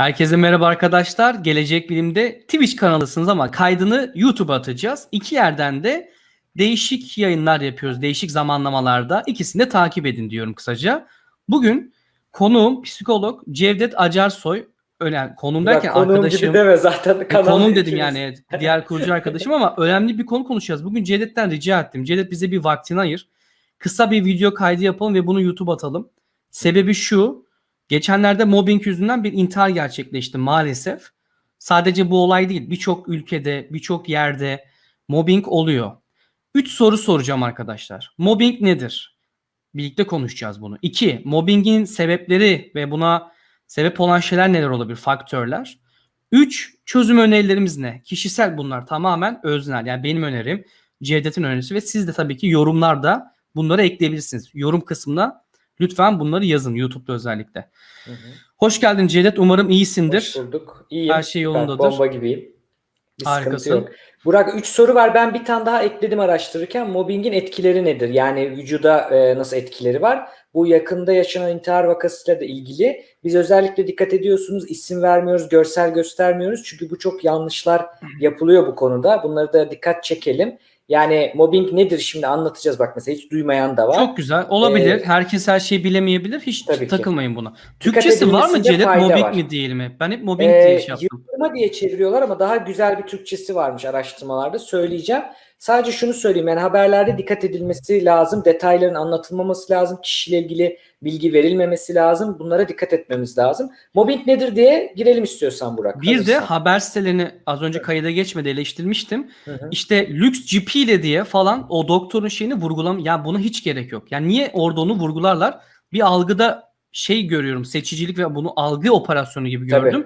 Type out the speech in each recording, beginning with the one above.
Herkese merhaba arkadaşlar. Gelecek Bilim'de Twitch kanalısınız ama kaydını YouTube'a atacağız. İki yerden de değişik yayınlar yapıyoruz. Değişik zamanlamalarda. İkisini de takip edin diyorum kısaca. Bugün konuğum psikolog Cevdet Acarsoy. Önemli. Konum derken Ya konuğum arkadaşım. gibi deme zaten. E, konum dedim yani diğer kurucu arkadaşım ama önemli bir konu konuşacağız. Bugün Cevdet'ten rica ettim. Cevdet bize bir vaktini ayır. Kısa bir video kaydı yapalım ve bunu YouTube atalım. Sebebi şu. Geçenlerde mobbing yüzünden bir intihar gerçekleşti maalesef. Sadece bu olay değil. Birçok ülkede, birçok yerde mobbing oluyor. Üç soru soracağım arkadaşlar. Mobbing nedir? Birlikte konuşacağız bunu. İki, mobbingin sebepleri ve buna sebep olan şeyler neler olabilir? Faktörler. Üç, çözüm önerilerimiz ne? Kişisel bunlar tamamen öznel. Yani benim önerim, Cevdet'in önerisi ve siz de tabii ki yorumlarda bunları ekleyebilirsiniz. Yorum kısmına lütfen bunları yazın YouTube'da özellikle. Hı hı. Hoş geldin Cevdet. Umarım iyisindir. Hoş bulduk. İyiyim. Her şey yolundadır. Bomba gibiyim. Bir Harikasın. yok. Burak 3 soru var. Ben bir tane daha ekledim araştırırken. Mobbingin etkileri nedir? Yani vücuda e, nasıl etkileri var? Bu yakında yaşanan intihar vakasıyla da ilgili. Biz özellikle dikkat ediyorsunuz. isim vermiyoruz, görsel göstermiyoruz. Çünkü bu çok yanlışlar yapılıyor bu konuda. Bunları da dikkat çekelim. Yani mobbing nedir şimdi anlatacağız bak mesela hiç duymayan da var. Çok güzel. Olabilir. Ee, Herkes her şeyi bilemeyebilir. Hiç Tabii ki. takılmayın buna. Türkçesi var mı fayda Mobbing var. mi diyelim hep? Ben hep mobbing Ee, diye şey yaptım. yıldırma diye çeviriyorlar ama daha güzel bir Türkçesi varmış araştırmalarda söyleyeceğim. Sadece şunu söyleyeyim yani haberlerde dikkat edilmesi lazım, detayların anlatılmaması lazım, kişiyle ilgili bilgi verilmemesi lazım. Bunlara dikkat etmemiz lazım. Mobbing nedir diye girelim istiyorsan Burak. Bir de hazırsan. haber sitelerini az önce kayıda geçmedi eleştirmiştim. Hı hı. İşte lüks GP ile diye falan o doktorun şeyini vurgulam ya buna hiç gerek yok. Yani niye orada onu vurgularlar? Bir algıda şey görüyorum seçicilik ve bunu algı operasyonu gibi Tabii.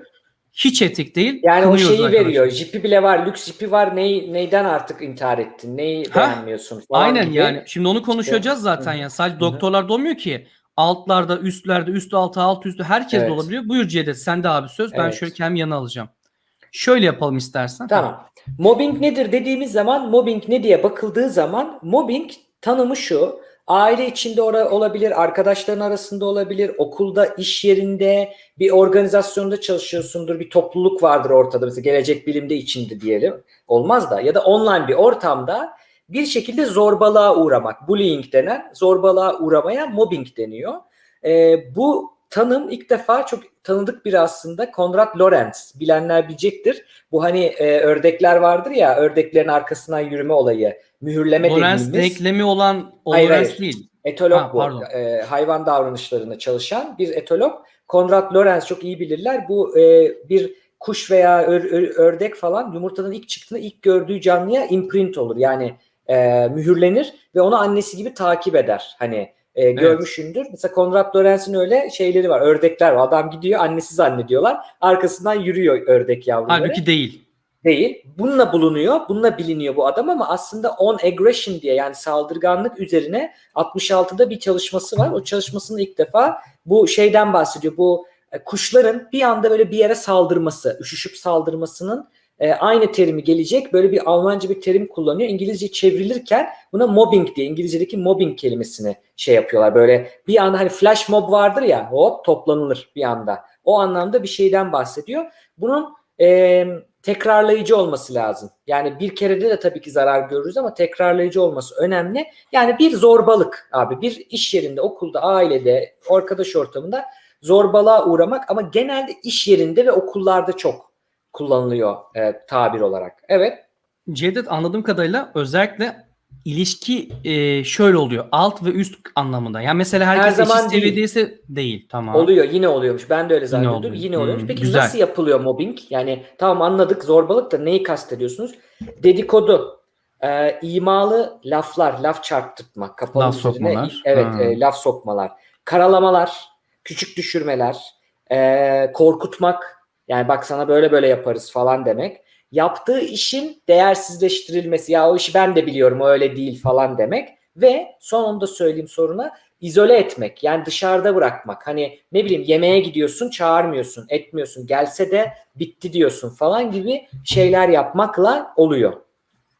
Hiç etik değil. Yani o şeyi arkadaşlar. veriyor. Jipi bile var, lüks jipi var. Ney, neyden artık intihar ettin? Neyi Ha, beğenmiyorsun falan Aynen gibi. yani. Şimdi onu konuşacağız Hı zaten hı. ya. Sadece Hı doktorlarda olmuyor ki. Altlarda, üstlerde, üst altı, alt üstü herkes de Evet. olabiliyor. Buyur Cevdet sen de abi söz. Ben Evet. şöyle kendim yana alacağım. Şöyle yapalım istersen. Tamam. Mobbing nedir dediğimiz zaman mobbing ne diye bakıldığı zaman mobbing tanımı şu. Aile içinde olabilir, arkadaşların arasında olabilir, okulda, iş yerinde, bir organizasyonda çalışıyorsundur, bir topluluk vardır ortada. Mesela gelecek bilimde içinde diyelim. Olmaz da ya da online bir ortamda bir şekilde zorbalığa uğramak. Bullying denen zorbalığa uğramaya mobbing deniyor. Ee, bu tanım ilk defa çok tanıdık biri aslında Konrad Lorenz. Bilenler bilecektir. Bu hani e, ördekler vardır ya ördeklerin arkasından yürüme olayı. Mühürleme Lorenz dediğimiz denklemi olan o Hayır, Lorenz hayır. değil. etolog Ha, bu. pardon. E, hayvan davranışlarında çalışan bir etolog. Konrad Lorenz çok iyi bilirler. Bu e, bir kuş veya ör- ör- ördek falan yumurtadan ilk çıktığında ilk gördüğü canlıya imprint olur. Yani e, mühürlenir ve onu annesi gibi takip eder. Hani e, görmüşündür. Mesela Konrad Lorenz'in öyle şeyleri var. Ördekler var. Adam gidiyor annesi zannediyorlar. Arkasından yürüyor ördek yavruları. Halbuki değil. Değil. Bununla bulunuyor. Bununla biliniyor bu adam ama aslında on aggression diye yani saldırganlık üzerine 66'da bir çalışması var. O çalışmasının ilk defa bu şeyden bahsediyor. Bu e, kuşların bir anda böyle bir yere saldırması, üşüşüp saldırmasının e, aynı terimi gelecek. Böyle bir Almanca bir terim kullanıyor. İngilizce çevrilirken buna mobbing diye İngilizce'deki mobbing kelimesini şey yapıyorlar. Böyle bir anda hani flash mob vardır ya hop toplanılır bir anda. O anlamda bir şeyden bahsediyor. Bunun tekrarlayıcı olması lazım. Yani bir kerede de tabii ki zarar görürüz ama tekrarlayıcı olması önemli. Yani bir zorbalık abi bir iş yerinde, okulda, ailede, arkadaş ortamında zorbalığa uğramak ama genelde iş yerinde ve okullarda çok kullanılıyor e, tabir olarak. Evet. Cevdet anladığım kadarıyla özellikle ilişki e, şöyle oluyor. Alt ve üst anlamında. Yani mesela herkes Her zaman eşit değil. seviyedeyse değil. Tamam. Oluyor yine oluyormuş. Ben de öyle zannediyordum. oluyor. Yine, oluyormuş. Hmm, Peki güzel. nasıl yapılıyor mobbing? Yani tamam anladık zorbalık da neyi kastediyorsunuz? Dedikodu, e, imalı laflar, laf çarptırmak, kapalı Laf üzerine, sokmalar. evet Ha. e, laf sokmalar, karalamalar, küçük düşürmeler, e, korkutmak, yani bak sana böyle böyle yaparız falan demek. Yaptığı işin değersizleştirilmesi, ya o işi ben de biliyorum o öyle değil falan demek ve son onu da söyleyeyim soruna izole etmek yani dışarıda bırakmak. Hani ne bileyim yemeğe gidiyorsun çağırmıyorsun etmiyorsun gelse de bitti diyorsun falan gibi şeyler yapmakla oluyor.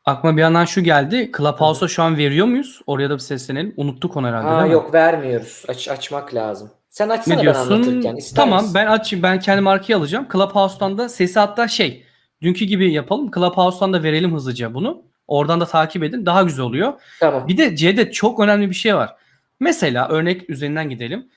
Aklıma bir yandan şu geldi. Clubhouse'a şu an veriyor muyuz? Oraya da bir seslenelim. Unuttuk onu herhalde Ha değil mi? yok vermiyoruz. Aç, açmak lazım. Sen açsana Ne ben diyorsun? anlatırken. ister Tamam misin? ben açayım. Ben kendi markayı alacağım. Clubhouse'dan da sesi hatta şey dünkü gibi yapalım. Clubhouse'dan da verelim hızlıca bunu. Oradan da takip edin. Daha güzel oluyor. Tamam. Bir de C'de çok önemli bir şey var. Mesela örnek üzerinden gidelim.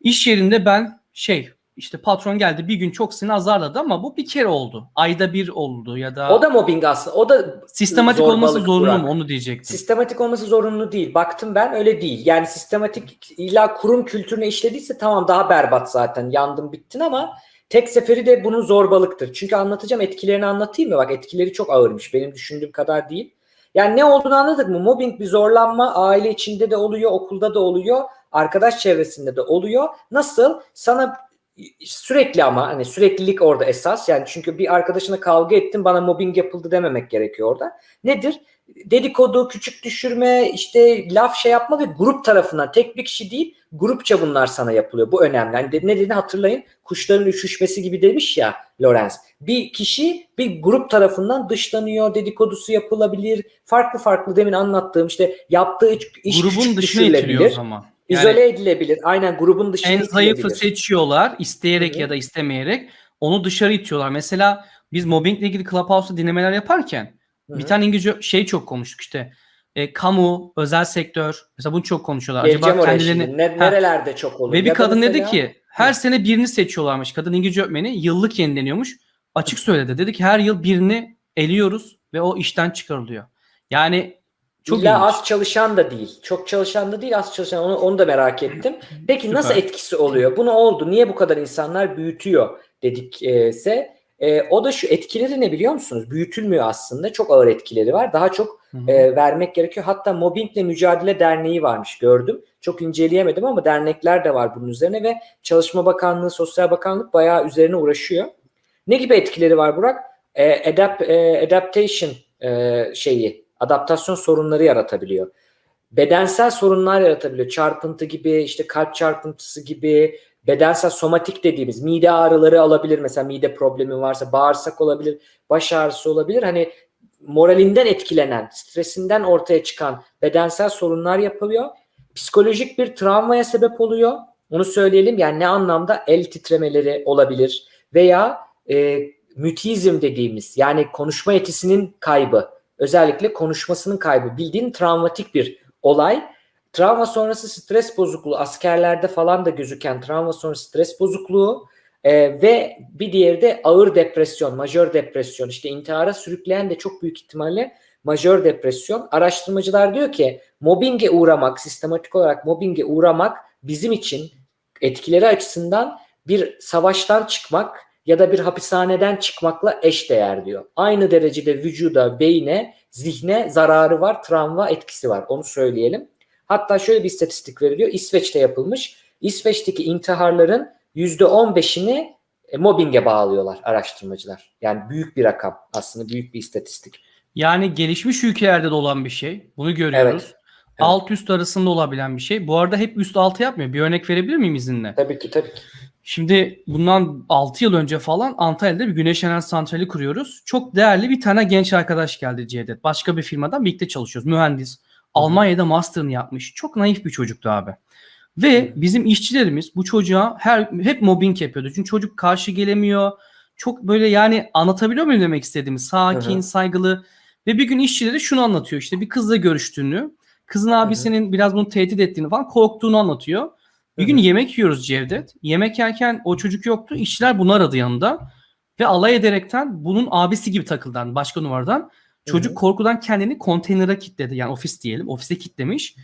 İş yerinde ben şey işte patron geldi bir gün çok seni azarladı ama bu bir kere oldu. Ayda bir oldu ya da, O da mobbing aslında. O da sistematik olması zorunlu Burak. mu onu diyecektim. Sistematik olması zorunlu değil. Baktım ben öyle değil. Yani sistematik illa kurum kültürüne işlediyse tamam daha berbat zaten. Yandım bittin ama tek seferi de bunun zorbalıktır. Çünkü anlatacağım etkilerini anlatayım mı? Bak etkileri çok ağırmış. Benim düşündüğüm kadar değil. Yani ne olduğunu anladık mı? Mobbing bir zorlanma aile içinde de oluyor, okulda da oluyor, arkadaş çevresinde de oluyor. Nasıl? Sana sürekli ama hani süreklilik orada esas. Yani çünkü bir arkadaşına kavga ettin bana mobbing yapıldı dememek gerekiyor orada. Nedir? Dedikodu, küçük düşürme, işte laf şey yapma ve grup tarafından tek bir kişi değil grupça bunlar sana yapılıyor. Bu önemli. De- ne dediğini hatırlayın. Kuşların üşüşmesi gibi demiş ya Lorenz. Bir kişi bir grup tarafından dışlanıyor, dedikodusu yapılabilir. Farklı farklı demin anlattığım işte yaptığı iş, iş Grubun küçük itiliyor o düşürülebilir. zaman. Yani İzole edilebilir. Aynen grubun dışına en zayıfı seçiyorlar isteyerek Hı hı. ya da istemeyerek onu dışarı itiyorlar. Mesela biz mobbingle ilgili Clubhouse'da dinlemeler yaparken Bir tane İngilizce şey çok konuştuk işte. E, kamu, özel sektör mesela bunu çok konuşuyorlar. Geleceğim Acaba kendilerini şimdi. Ne, Ha. nerelerde çok olur. Ve bir Ya kadın dedi mesela- ki her sene birini seçiyorlarmış. Kadın İngilizce öğretmeni yıllık yenileniyormuş. Açık söyledi. Dedi ki her yıl birini eliyoruz ve o işten çıkarılıyor. Yani çok İlla ilginç. az çalışan da değil. Çok çalışan da değil, az çalışan. Onu, onu da merak ettim. Peki Süper. nasıl etkisi oluyor? Bu ne oldu? Niye bu kadar insanlar büyütüyor dedikse e, o da şu etkileri ne biliyor musunuz? Büyütülmüyor aslında. Çok ağır etkileri var. Daha çok Hı hı. e, vermek gerekiyor. Hatta Mobbingle Mücadele Derneği varmış gördüm. Çok inceleyemedim ama dernekler de var bunun üzerine ve Çalışma Bakanlığı, Sosyal Bakanlık bayağı üzerine uğraşıyor. Ne gibi etkileri var Burak? E, adapt, e, adaptation e, şeyi, adaptasyon sorunları yaratabiliyor. Bedensel sorunlar yaratabiliyor. Çarpıntı gibi, işte kalp çarpıntısı gibi, bedensel somatik dediğimiz mide ağrıları alabilir. Mesela mide problemi varsa bağırsak olabilir, baş ağrısı olabilir. Hani moralinden etkilenen, stresinden ortaya çıkan bedensel sorunlar yapılıyor. Psikolojik bir travmaya sebep oluyor. Onu söyleyelim. Yani ne anlamda el titremeleri olabilir veya e, mütizm dediğimiz yani konuşma yetisinin kaybı. Özellikle konuşmasının kaybı. Bildiğin travmatik bir olay. Travma sonrası stres bozukluğu askerlerde falan da gözüken travma sonrası stres bozukluğu e, ve bir diğeri de ağır depresyon, majör depresyon. İşte intihara sürükleyen de çok büyük ihtimalle majör depresyon. Araştırmacılar diyor ki mobbinge uğramak, sistematik olarak mobbinge uğramak bizim için etkileri açısından bir savaştan çıkmak ya da bir hapishaneden çıkmakla eşdeğer diyor. Aynı derecede vücuda, beyne, zihne zararı var, travma etkisi var. Onu söyleyelim. Hatta şöyle bir istatistik veriliyor. İsveç'te yapılmış. İsveç'teki intiharların %15'ini e, mobbinge bağlıyorlar araştırmacılar. Yani büyük bir rakam aslında büyük bir istatistik. Yani gelişmiş ülkelerde de olan bir şey. Bunu görüyoruz. Evet. Alt üst arasında olabilen bir şey. Bu arada hep üst altı yapmıyor. Bir örnek verebilir miyim izinle? Tabii ki tabii ki. Şimdi bundan 6 yıl önce falan Antalya'da bir güneş enerji santrali kuruyoruz. Çok değerli bir tane genç arkadaş geldi Cevdet. Başka bir firmadan birlikte çalışıyoruz. Mühendis. Almanya'da master'ını yapmış. Çok naif bir çocuktu abi. Ve bizim işçilerimiz bu çocuğa her hep mobbing yapıyordu. Çünkü çocuk karşı gelemiyor. Çok böyle yani anlatabiliyor muyum demek istediğimi? Sakin, Hı hı. saygılı. Ve bir gün işçileri şunu anlatıyor işte bir kızla görüştüğünü, kızın abisinin biraz bunu tehdit ettiğini falan korktuğunu anlatıyor. Bir gün yemek yiyoruz Cevdet. Yemek yerken o çocuk yoktu. İşçiler bunu aradı yanında. Ve alay ederekten bunun abisi gibi takıldan başka numaradan. Çocuk Hı hı. korkudan kendini konteynere kilitledi. Yani ofis diyelim. Ofise kilitlemiş.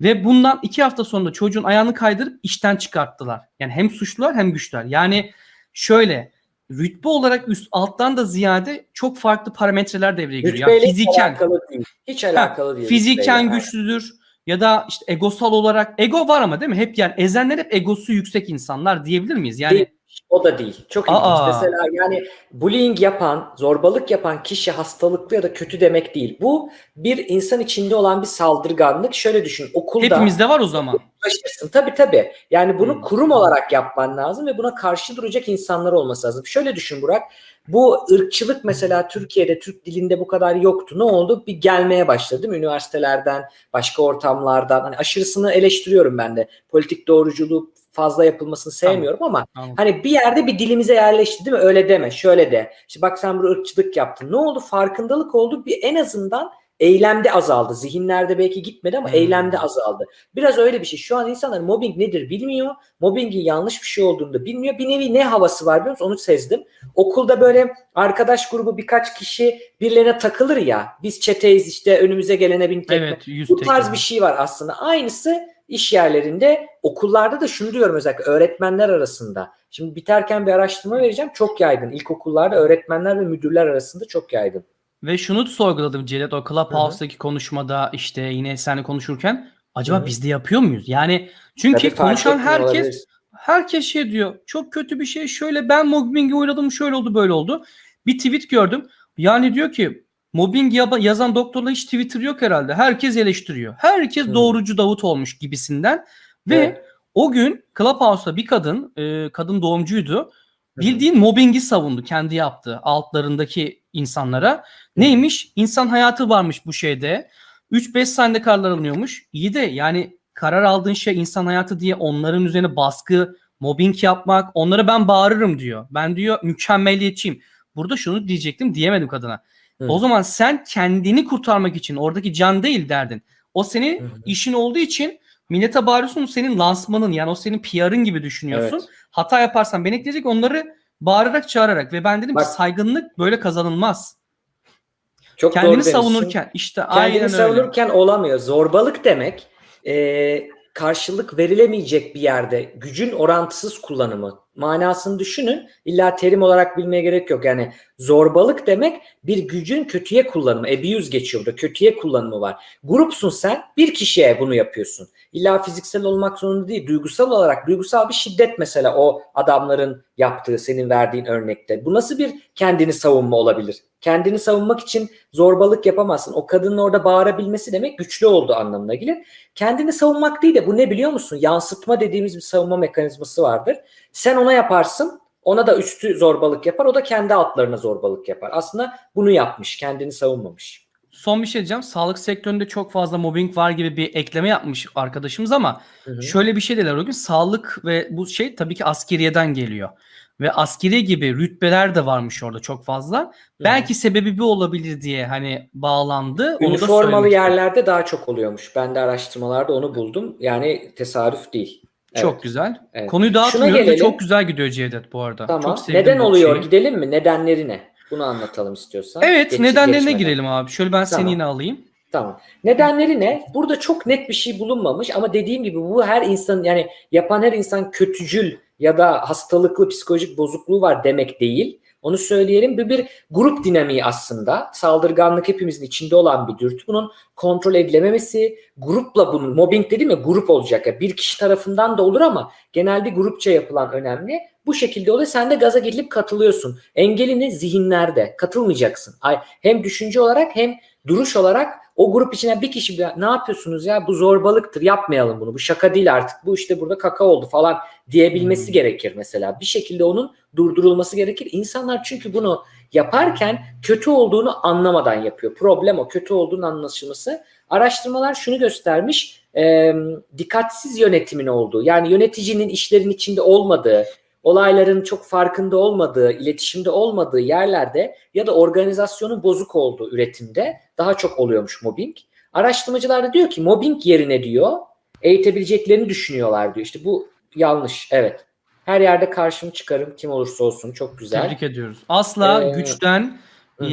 Ve bundan iki hafta sonra çocuğun ayağını kaydırıp işten çıkarttılar. Yani hem suçlular hem güçler. Yani şöyle rütbe olarak üst alttan da ziyade çok farklı parametreler devreye giriyor. Yani fiziken, alakalı değil. Hiç alakalı değil. fiziken güçlüdür ya da işte egosal olarak ego var ama değil mi? Hep yani ezenler hep egosu yüksek insanlar diyebilir miyiz? Yani Değil. O da değil. Çok ilginç. Aa. Mesela yani bullying yapan, zorbalık yapan kişi hastalıklı ya da kötü demek değil. Bu bir insan içinde olan bir saldırganlık. Şöyle düşün. Okulda hepimizde var o zaman. ulaşırsın. Tabii tabii. Yani bunu Hmm. kurum olarak yapman lazım ve buna karşı duracak insanlar olması lazım. Şöyle düşün Burak. Bu ırkçılık mesela Türkiye'de Türk dilinde bu kadar yoktu. Ne oldu? Bir gelmeye başladı değil mi? Üniversitelerden, başka ortamlardan. Hani aşırısını eleştiriyorum ben de. Politik doğruculuğu fazla yapılmasını sevmiyorum ama Anladım. hani bir yerde bir dilimize yerleşti değil mi? Öyle deme, şöyle de. İşte bak sen burada ırkçılık yaptın. Ne oldu? Farkındalık oldu. Bir en azından eylemde azaldı. Zihinlerde belki gitmedi ama Hmm. eylemde azaldı. Biraz öyle bir şey. Şu an insanlar mobbing nedir bilmiyor. Mobbingin yanlış bir şey olduğunu da bilmiyor. Bir nevi ne havası var biliyor musun? Onu sezdim. Okulda böyle arkadaş grubu birkaç kişi birilerine takılır ya. Biz çeteyiz işte önümüze gelene bin tekme. Evet, Bu tekme. tarz bir şey var aslında. Aynısı iş yerlerinde, okullarda da şunu diyorum özellikle öğretmenler arasında. Şimdi biterken bir araştırma vereceğim. Çok yaygın. İlkokullarda öğretmenler ve müdürler arasında çok yaygın. Ve şunu sorguladım Cedet o Clubhouse'daki konuşmada işte yine seninle konuşurken acaba Hı hı. biz de yapıyor muyuz? Yani çünkü Tabii konuşan herkes herkes şey diyor. Çok kötü bir şey. Şöyle ben mobbingi uğradım. Şöyle oldu böyle oldu. Bir tweet gördüm. Yani diyor ki mobbing yazan doktorla hiç Twitter yok herhalde. Herkes eleştiriyor. Herkes Hı. doğrucu Davut olmuş gibisinden. Ve Evet. o gün Clubhouse'da bir kadın, e, kadın doğumcuydu. Bildiğin mobbingi savundu kendi yaptığı altlarındaki insanlara. Neymiş? İnsan hayatı varmış bu şeyde. 3-5 saniyede kararlar alınıyormuş. İyi de yani karar aldığın şey insan hayatı diye onların üzerine baskı, mobbing yapmak, onlara ben bağırırım diyor. Ben diyor mükemmeliyetçiyim. Burada şunu diyecektim diyemedim kadına. Hı. O zaman sen kendini kurtarmak için oradaki can değil derdin. O senin Hı işin olduğu için millete bağırıyorsun senin lansmanın yani o senin PR'ın gibi düşünüyorsun. Evet. Hata yaparsan ben ekleyecek onları bağırarak çağırarak ve ben dedim Bak- ki saygınlık böyle kazanılmaz. Çok doğru Kendini demişsin. savunurken işte Kendini aynen öyle. savunurken olamıyor. Zorbalık demek e, karşılık verilemeyecek bir yerde gücün orantısız kullanımı. Manasını düşünün. İlla terim olarak bilmeye gerek yok. Yani zorbalık demek bir gücün kötüye kullanımı. Abuse geçiyor burada. Kötüye kullanımı var. Grupsun sen. Bir kişiye bunu yapıyorsun. İlla fiziksel olmak zorunda değil. Duygusal olarak duygusal bir şiddet mesela o adamların yaptığı senin verdiğin örnekte. Bu nasıl bir kendini savunma olabilir? Kendini savunmak için zorbalık yapamazsın. O kadının orada bağırabilmesi demek güçlü olduğu anlamına gelir. Kendini savunmak değil de bu ne biliyor musun? Yansıtma dediğimiz bir savunma mekanizması vardır. Sen ona yaparsın. Ona da üstü zorbalık yapar. O da kendi altlarına zorbalık yapar. Aslında bunu yapmış. Kendini savunmamış. Son bir şey diyeceğim. Sağlık sektöründe çok fazla mobbing var gibi bir ekleme yapmış arkadaşımız ama Hı hı. şöyle bir şey dediler o gün. Sağlık ve bu şey tabii ki askeriyeden geliyor. Ve askeri gibi rütbeler de varmış orada çok fazla. Belki sebebi bu olabilir diye hani bağlandı. Üniformalı yerlerde daha çok oluyormuş. Ben de araştırmalarda onu buldum. Yani tesadüf değil. Çok Evet. güzel. Evet. Konuyu dağıtmıyoruz gelelim. çok güzel gidiyor Cevdet bu arada. Tamam. Çok Neden oluyor? şeyi. Gidelim mi? Nedenleri ne? Bunu anlatalım istiyorsan. Evet Geç- nedenlerine geçmeden. girelim abi. Şöyle ben seni Tamam. yine alayım. Tamam. Nedenleri ne? Burada çok net bir şey bulunmamış ama dediğim gibi bu her insan yani yapan her insan kötücül ya da hastalıklı psikolojik bozukluğu var demek değil. Onu söyleyelim. Bu bir grup dinamiği aslında. Saldırganlık hepimizin içinde olan bir dürtü. Bunun kontrol edilememesi, grupla bunun, mobbing dedim ya grup olacak. ya bir kişi tarafından da olur ama genelde grupça yapılan önemli. Bu şekilde oluyor. Sen de gaza gelip katılıyorsun. Engelini zihinlerde. Katılmayacaksın. Ay, hem düşünce olarak hem duruş olarak o grup içine bir kişi bir- ne yapıyorsunuz ya? Bu zorbalıktır yapmayalım bunu. Bu şaka değil artık. Bu işte burada kaka oldu falan diyebilmesi Hmm. gerekir mesela. Bir şekilde onun durdurulması gerekir. İnsanlar çünkü bunu yaparken kötü olduğunu anlamadan yapıyor. Problem o. Kötü olduğunun anlaşılması. Araştırmalar şunu göstermiş. E, dikkatsiz yönetimin olduğu yani yöneticinin işlerin içinde olmadığı olayların çok farkında olmadığı, iletişimde olmadığı yerlerde ya da organizasyonun bozuk olduğu üretimde daha çok oluyormuş mobbing. Araştırmacılar da diyor ki mobbing yerine diyor eğitebileceklerini düşünüyorlar diyor. İşte bu yanlış. Evet. Her yerde karşımı çıkarım kim olursa olsun. Çok güzel. Tebrik ediyoruz. Asla Ee, güçten hı.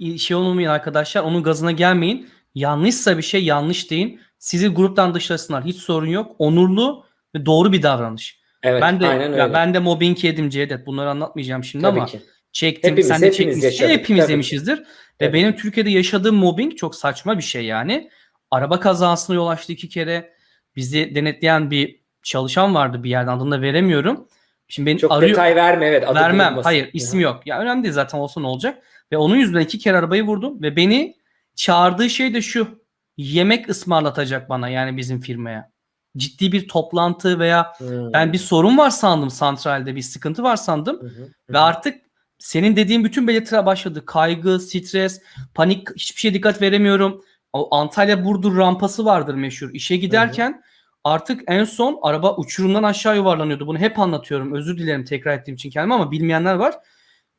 e, şey olmayın arkadaşlar. Onun gazına gelmeyin. Yanlışsa bir şey yanlış deyin. Sizi gruptan dışlasınlar. Hiç sorun yok. Onurlu ve doğru bir davranış. Evet, ben de aynen öyle. ya ben de mobbing yedim Cevdet. Bunları anlatmayacağım şimdi Tabii ama ki. çektim. Hepimiz- sen de hepimiz çekmişsin. yaşadık. Hepimiz Tabii. yemişizdir. Ve Evet. benim Türkiye'de yaşadığım mobbing çok saçma bir şey yani. Araba kazasına yol açtı iki kere. Bizi denetleyen bir çalışan vardı bir yerden adını da veremiyorum. Şimdi beni Çok arıyor. detay verme evet. adı Vermem. bulunmasın. Hayır isim yok. Ya önemli değil zaten olsa ne olacak. Ve onun yüzünden iki kere arabayı vurdum ve beni çağırdığı şey de şu. Yemek ısmarlatacak bana yani bizim firmaya. Ciddi bir toplantı veya Hmm. ben bir sorun var sandım santralde bir sıkıntı var sandım hı ve artık senin dediğin bütün belirtiler başladı. Kaygı, stres, panik, hiçbir şeye dikkat veremiyorum. O Antalya Burdur rampası vardır meşhur. İşe giderken artık en son araba uçurumdan aşağı yuvarlanıyordu. Bunu hep anlatıyorum. Özür dilerim tekrar ettiğim için kendime ama bilmeyenler var.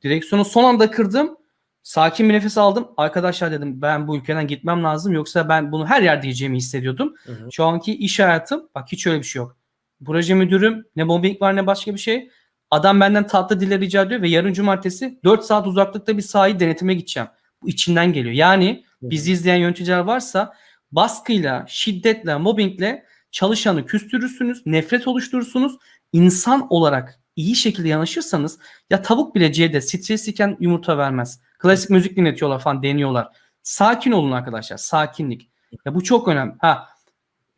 Direksiyonu son anda kırdım. Sakin bir nefes aldım. Arkadaşlar dedim ben bu ülkeden gitmem lazım. Yoksa ben bunu her yerde diyeceğimi hissediyordum. Hı hı. Şu anki iş hayatım bak hiç öyle bir şey yok. Proje müdürüm ne mobbing var ne başka bir şey. Adam benden tatlı dille rica ediyor ve yarın cumartesi 4 saat uzaklıkta bir sahayı denetime gideceğim. Bu içinden geliyor. Yani bizi izleyen yöneticiler varsa baskıyla, şiddetle, mobbingle çalışanı küstürürsünüz, nefret oluşturursunuz. İnsan olarak iyi şekilde yanaşırsanız ya tavuk bile C'de stresliyken yumurta vermez. Klasik müzik dinletiyorlar falan deniyorlar. Sakin olun arkadaşlar. Sakinlik. Ya bu çok önemli. Ha.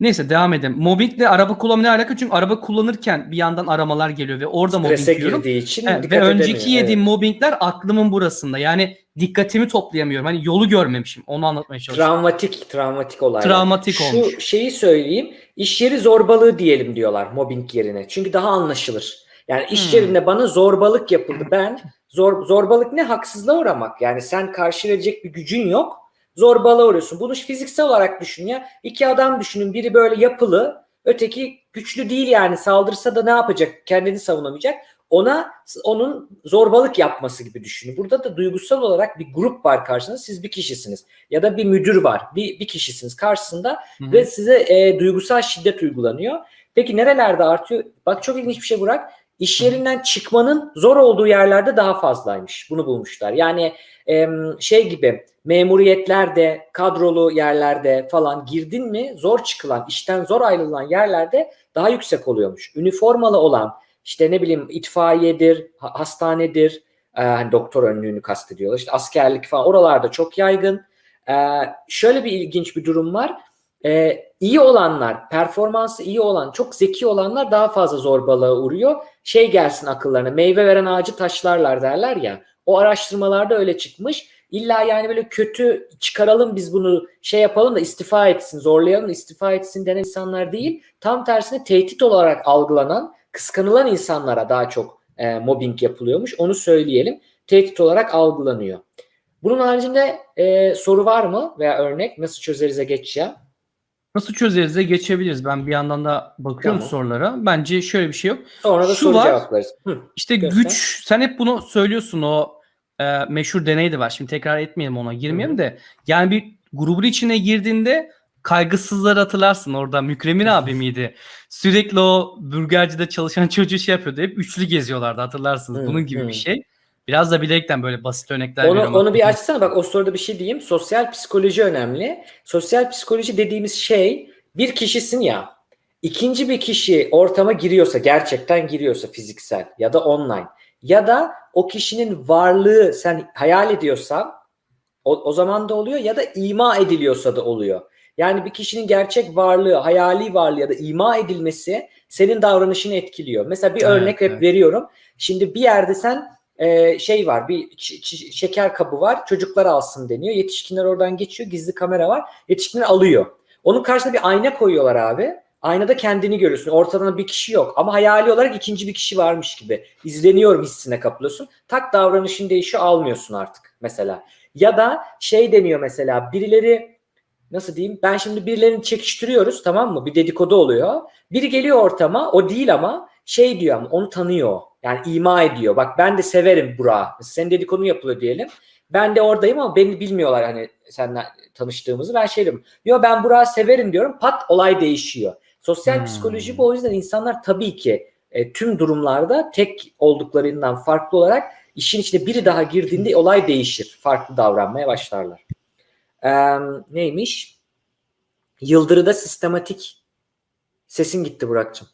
Neyse devam edelim. Mobbingle araba kullanma ne alaka? Çünkü araba kullanırken bir yandan aramalar geliyor ve orada mobbing Strese yiyorum. girdiği için Evet, ve önceki edemiyor. yediğim Evet. mobbingler aklımın burasında. Yani dikkatimi toplayamıyorum. Hani yolu görmemişim. Onu anlatmaya çalışıyorum. Travmatik, travmatik olaylar. Travmatik Şu olmuş. şeyi söyleyeyim. İş yeri zorbalığı diyelim diyorlar mobbing yerine. Çünkü daha anlaşılır. Yani iş Hmm. yerinde bana zorbalık yapıldı. Ben zor zorbalık ne? Haksızlığa uğramak. Yani sen karşı verecek bir gücün yok. Zorbalığa uğruyorsun. Bunu fiziksel olarak düşün ya. İki adam düşünün. Biri böyle yapılı, öteki güçlü değil yani. Saldırsa da ne yapacak? Kendini savunamayacak. Ona onun zorbalık yapması gibi düşünün. Burada da duygusal olarak bir grup var karşınızda. Siz bir kişisiniz. Ya da bir müdür var. Bir, bir kişisiniz karşısında Hı hı. ve size e, duygusal şiddet uygulanıyor. Peki nerelerde artıyor? Bak çok ilginç bir şey Burak. İş yerinden çıkmanın zor olduğu yerlerde daha fazlaymış. Bunu bulmuşlar. Yani em, şey gibi memuriyetlerde, kadrolu yerlerde falan girdin mi zor çıkılan, işten zor ayrılan yerlerde daha yüksek oluyormuş. Üniformalı olan işte ne bileyim itfaiyedir, ha- hastanedir, e, hani doktor önlüğünü kastediyorlar. İşte askerlik falan oralarda çok yaygın. E, şöyle bir ilginç bir durum var. E, iyi olanlar, performansı iyi olan, çok zeki olanlar daha fazla zorbalığa uğruyor. Şey gelsin akıllarına, meyve veren ağacı taşlarlar derler ya. O araştırmalarda öyle çıkmış. İlla yani böyle kötü çıkaralım biz bunu şey yapalım da istifa etsin, zorlayalım istifa etsin denen insanlar değil. Tam tersine tehdit olarak algılanan, kıskanılan insanlara daha çok e, mobbing yapılıyormuş. Onu söyleyelim. Tehdit olarak algılanıyor. Bunun haricinde e, soru var mı veya örnek nasıl çözerize geçeceğim? Nasıl çözerize geçebiliriz. Ben bir yandan da bakıyorum Tamam. sorulara. Bence şöyle bir şey yok. Sonra da Şu soru var. cevaplarız. Hı. İşte Göster. güç sen hep bunu söylüyorsun o e, meşhur deney de var. Şimdi tekrar etmeyelim ona girmeyelim de. Yani bir grubun içine girdiğinde kaygısızları hatırlarsın. Orada Mükremin abi miydi? Sürekli o burgercide çalışan çocuğu şey yapıyordu. Hep üçlü geziyorlardı hatırlarsınız. Hı, Bunun gibi hı. bir şey. Biraz da bilerekten böyle basit örnekler Onu, veriyorum. onu bir açsana bak o soruda bir şey diyeyim. Sosyal psikoloji önemli. Sosyal psikoloji dediğimiz şey bir kişisin ya ikinci bir kişi ortama giriyorsa gerçekten giriyorsa fiziksel ya da online ya da o kişinin varlığı sen hayal ediyorsan o, o zaman da oluyor ya da ima ediliyorsa da oluyor. Yani bir kişinin gerçek varlığı, hayali varlığı ya da ima edilmesi senin davranışını etkiliyor. Mesela bir Evet, örnek hep evet. veriyorum. Şimdi bir yerde sen e, şey var, bir şeker kabı var, çocuklar alsın deniyor. Yetişkinler oradan geçiyor, gizli kamera var. Yetişkinler alıyor. Onun karşısına bir ayna koyuyorlar abi. Aynada kendini görüyorsun. Ortada bir kişi yok. Ama hayali olarak ikinci bir kişi varmış gibi. İzleniyorum hissine kapılıyorsun. Tak davranışın değişiyor almıyorsun artık mesela. Ya da şey deniyor mesela birileri nasıl diyeyim ben şimdi birilerini çekiştiriyoruz tamam mı? Bir dedikodu oluyor. Biri geliyor ortama o değil ama şey diyor ama onu tanıyor. Yani ima ediyor. Bak ben de severim Burak'ı. Senin dedikodun yapılıyor diyelim. Ben de oradayım ama beni bilmiyorlar hani seninle tanıştığımızı. Ben şey diyorum. Yo ben Burak'ı severim diyorum. Pat olay değişiyor. Sosyal Hmm. psikoloji bu o yüzden insanlar tabii ki e, tüm durumlarda tek olduklarından farklı olarak işin içine biri daha girdiğinde olay değişir. Farklı davranmaya başlarlar. Ee, neymiş? Yıldırı'da sistematik sesin gitti Burak'cığım.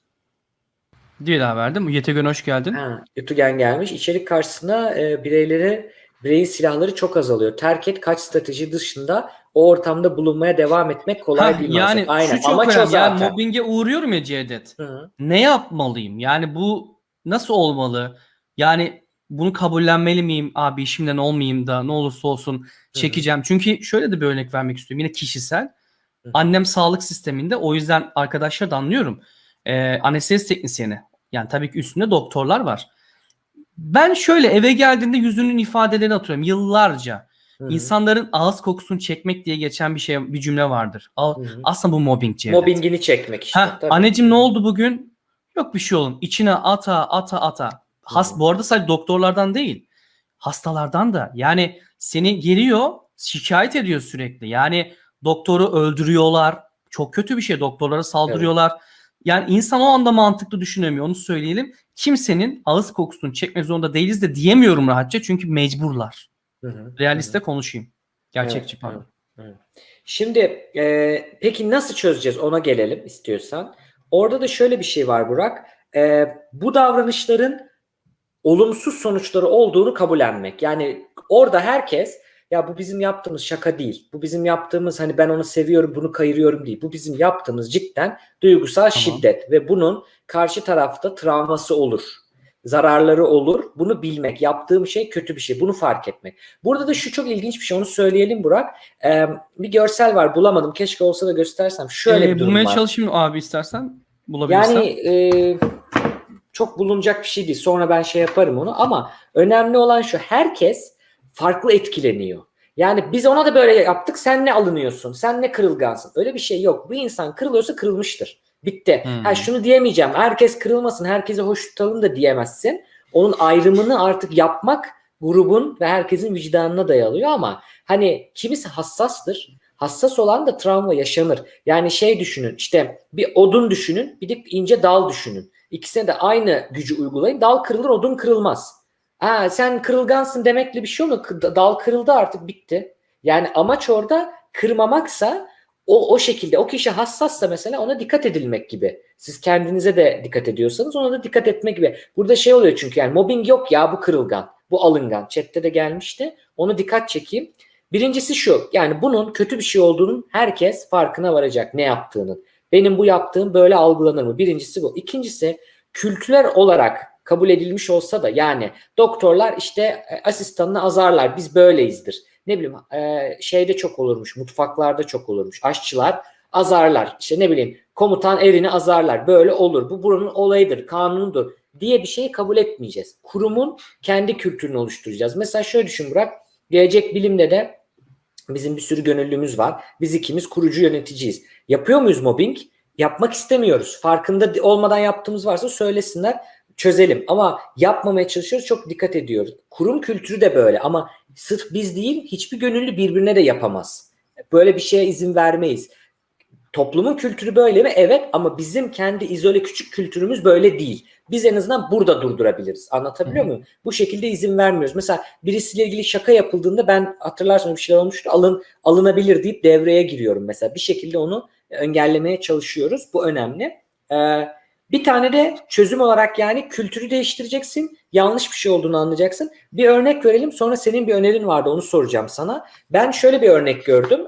Diye daha verdim. YTGön hoş geldin. Ha, Yutugen gelmiş. İçerik karşısında e, bireyleri bireyin silahları çok azalıyor. Terk et kaç strateji dışında o ortamda bulunmaya devam etmek kolay değil. yani maalesef. Aynen. şu çok Amaç önemli. Yani zaten. mobbinge uğruyorum ya Cevdet. Hı. ne yapmalıyım? Yani bu nasıl olmalı? Yani bunu kabullenmeli miyim? Abi işimden olmayayım da ne olursa olsun çekeceğim. Çünkü şöyle de bir örnek vermek istiyorum. Yine kişisel. Hı. Annem sağlık sisteminde o yüzden arkadaşlar da anlıyorum. Ee, anestezi teknisyeni. Yani tabii ki üstünde doktorlar var. Ben şöyle eve geldiğinde yüzünün ifadelerini atıyorum yıllarca. Hı hı. İnsanların ağız kokusunu çekmek diye geçen bir şey bir cümle vardır. Hı hı. Aslında bu mobbing Cevdet. Mobbingini çekmek işte. Tabii. anneciğim ne oldu bugün? Yok bir şey oğlum. İçine ata ata ata. Has, Hı bu arada sadece doktorlardan değil. Hastalardan da. Yani seni geliyor şikayet ediyor sürekli. Yani doktoru öldürüyorlar. Çok kötü bir şey. Doktorlara saldırıyorlar. Yani insan o anda mantıklı düşünemiyor. Onu söyleyelim. Kimsenin ağız kokusunu çekmek zorunda değiliz de diyemiyorum rahatça. Çünkü mecburlar. Hı hı. Realiste konuşayım. Gerçekçi Evet, pardon. Şimdi e, peki nasıl çözeceğiz ona gelelim istiyorsan. Orada da şöyle bir şey var Burak. E, bu davranışların olumsuz sonuçları olduğunu kabullenmek. Yani orada herkes ya bu bizim yaptığımız şaka değil. Bu bizim yaptığımız hani ben onu seviyorum bunu kayırıyorum değil. Bu bizim yaptığımız cidden duygusal şiddet ve bunun karşı tarafta travması olur. Zararları olur. Bunu bilmek. Yaptığım şey kötü bir şey. Bunu fark etmek. Burada da şu çok ilginç bir şey. Onu söyleyelim Burak. Ee, bir görsel var. Bulamadım. Keşke olsa da göstersem. Şöyle Ee, bir durum bulmaya var. çalışayım abi istersen. Bulabilirsen. Yani e, çok bulunacak bir şey değil. Sonra ben şey yaparım onu ama önemli olan şu herkes farklı etkileniyor. Yani biz ona da böyle yaptık sen ne alınıyorsun sen ne kırılgansın öyle bir şey yok. Bu insan kırılıyorsa kırılmıştır. Bitti. Hmm. Ha şunu diyemeyeceğim herkes kırılmasın herkese hoş tutalım da diyemezsin. Onun ayrımını artık yapmak grubun ve herkesin vicdanına dayalıyor ama hani kimisi hassastır. Hassas olan da travma yaşanır. Yani şey düşünün işte bir odun düşünün bir de ince dal düşünün. İkisine de aynı gücü uygulayın. Dal kırılır odun kırılmaz. Ha, sen kırılgansın demekle bir şey. Kı- Dal kırıldı artık bitti. Yani amaç orada kırmamaksa o, o şekilde o kişi hassassa mesela ona dikkat edilmek gibi. Siz kendinize de dikkat ediyorsanız ona da dikkat etmek gibi. Burada şey oluyor çünkü yani mobbing yok ya bu kırılgan. Bu alıngan. Chat'te de gelmişti. Onu dikkat çekeyim. Birincisi şu yani bunun kötü bir şey olduğunun herkes farkına varacak ne yaptığının. Benim bu yaptığım böyle algılanır mı? Birincisi bu. İkincisi kültürel olarak kabul edilmiş olsa da yani doktorlar işte e, asistanını azarlar biz böyleyizdir. Ne bileyim e, şeyde çok olurmuş mutfaklarda çok olurmuş aşçılar azarlar işte ne bileyim komutan erini azarlar böyle olur bu buranın olayıdır kanunudur diye bir şeyi kabul etmeyeceğiz. Kurumun kendi kültürünü oluşturacağız. Mesela şöyle düşün Burak gelecek bilimde de bizim bir sürü gönüllümüz var. Biz ikimiz kurucu yöneticiyiz. Yapıyor muyuz mobbing? Yapmak istemiyoruz. Farkında olmadan yaptığımız varsa söylesinler çözelim. Ama yapmamaya çalışıyoruz. Çok dikkat ediyoruz. Kurum kültürü de böyle ama sırf biz değil hiçbir gönüllü birbirine de yapamaz. Böyle bir şeye izin vermeyiz. Toplumun kültürü böyle mi? Evet ama bizim kendi izole küçük kültürümüz böyle değil. Biz en azından burada durdurabiliriz. Anlatabiliyor muyum? Bu şekilde izin vermiyoruz. Mesela birisiyle ilgili şaka yapıldığında ben hatırlarsın bir şeyler olmuştu. Alın alınabilir deyip devreye giriyorum mesela. Bir şekilde onu engellemeye çalışıyoruz. Bu önemli. Ee, bir tane de çözüm olarak yani kültürü değiştireceksin. Yanlış bir şey olduğunu anlayacaksın. Bir örnek verelim. Sonra senin bir önerin vardı. Onu soracağım sana. Ben şöyle bir örnek gördüm.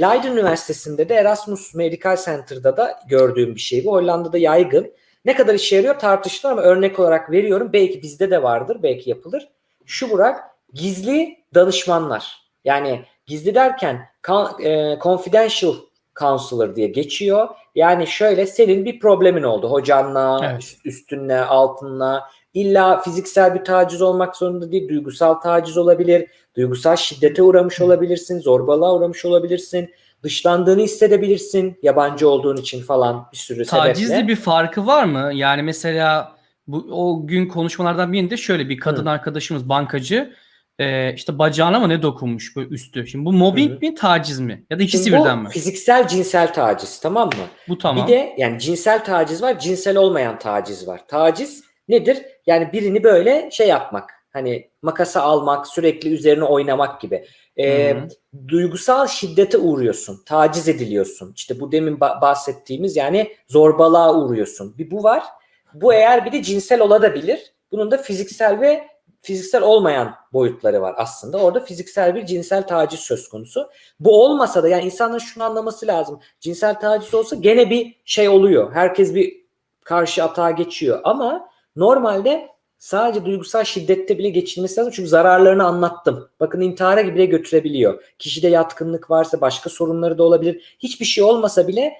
Leiden Üniversitesi'nde de Erasmus Medical Center'da da gördüğüm bir şey bu. Hollanda'da yaygın. Ne kadar işe yarıyor tartışılır ama örnek olarak veriyorum. Belki bizde de vardır. Belki yapılır. Şu Burak gizli danışmanlar. Yani gizli derken con- confidential counselor diye geçiyor. Yani şöyle senin bir problemin oldu hocanla, Evet. üst- üstünle, altınla. İlla fiziksel bir taciz olmak zorunda değil. Duygusal taciz olabilir. Duygusal şiddete uğramış olabilirsin. Zorbalığa uğramış olabilirsin. Dışlandığını hissedebilirsin. Yabancı olduğun için falan bir sürü Tacizli sebeple. bir farkı var mı? Yani mesela bu o gün konuşmalardan birinde şöyle bir kadın Hı. arkadaşımız bankacı e, işte bacağına mı ne dokunmuş böyle üstü. Şimdi bu mobbing Hı hı. mi taciz mi? Ya da ikisi Şimdi birden mi? fiziksel cinsel taciz tamam mı? Bu tamam. Bir de yani cinsel taciz var, cinsel olmayan taciz var. Taciz nedir? Yani birini böyle şey yapmak. Hani makasa almak, sürekli üzerine oynamak gibi. Hı hı. duygusal şiddete uğruyorsun, taciz ediliyorsun. İşte bu demin ba- bahsettiğimiz yani zorbalığa uğruyorsun. Bir bu var. Bu eğer bir de cinsel olabilir. Bunun da fiziksel ve fiziksel olmayan boyutları var aslında. Orada fiziksel bir cinsel taciz söz konusu. Bu olmasa da yani insanların şunu anlaması lazım. Cinsel taciz olsa gene bir şey oluyor. Herkes bir karşı atağa geçiyor ama normalde sadece duygusal şiddette bile geçilmesi lazım. Çünkü zararlarını anlattım. Bakın intihara bile götürebiliyor. Kişide yatkınlık varsa başka sorunları da olabilir. Hiçbir şey olmasa bile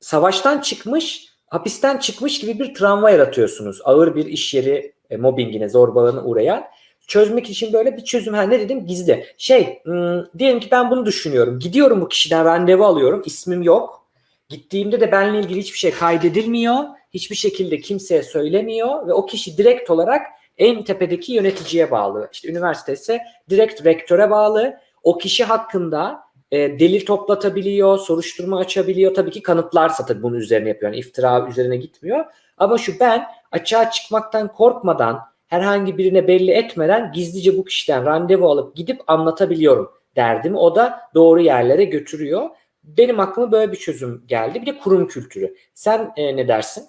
savaştan çıkmış, hapisten çıkmış gibi bir travma yaratıyorsunuz. Ağır bir iş yeri e, mobbingine, zorbalığına uğrayan. çözmek için böyle bir çözüm. Ha ne dedim? Gizli. Şey, ım, diyelim ki ben bunu düşünüyorum. Gidiyorum bu kişiden randevu alıyorum. İsmim yok. Gittiğimde de benimle ilgili hiçbir şey kaydedilmiyor. Hiçbir şekilde kimseye söylemiyor ve o kişi direkt olarak en tepedeki yöneticiye bağlı. İşte üniversite ise direkt rektöre bağlı. O kişi hakkında e, delil toplatabiliyor, soruşturma açabiliyor. Tabii ki kanıtlarsa tabii bunun üzerine yapıyor. Yani iftira üzerine gitmiyor. Ama şu ben açığa çıkmaktan korkmadan herhangi birine belli etmeden gizlice bu kişiden randevu alıp gidip anlatabiliyorum derdimi. O da doğru yerlere götürüyor. Benim aklıma böyle bir çözüm geldi. Bir de kurum kültürü. Sen e, ne dersin?